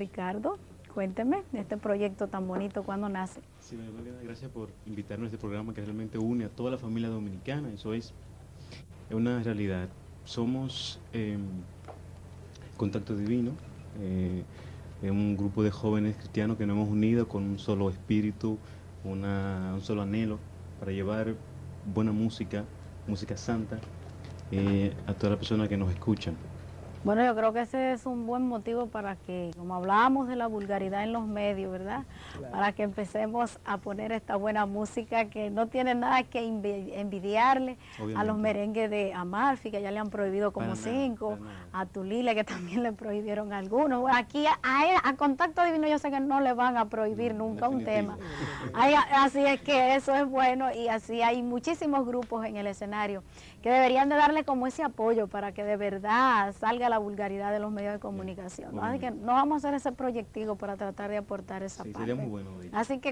Ricardo, cuénteme de este proyecto tan bonito, ¿cuándo nace? Sí, gracias por invitarnos a este programa que realmente une a toda la familia dominicana, eso es una realidad. Somos eh, Contacto Divino, eh, un grupo de jóvenes cristianos que nos hemos unido con un solo espíritu, un solo anhelo para llevar buena música, música santa, eh, a todas las personas que nos escuchan. Bueno, yo creo que ese es un buen motivo para que, como hablábamos de la vulgaridad en los medios, ¿verdad? Para que empecemos a poner esta buena música que no tiene nada que envidiarle a los merengues de Amalfi, que ya le han prohibido como cinco, a Tulile, que también le prohibieron algunos. aquí a, a, Contacto Divino yo sé que no le van a prohibir nunca un tema. así es que eso es bueno y así hay muchísimos grupos en el escenario que deberían de darle como ese apoyo para que de verdad salga la vulgaridad de los medios de comunicación. Así que no vamos a hacer ese proyectivo para tratar de aportar esa parte. Sería muy bueno. Así que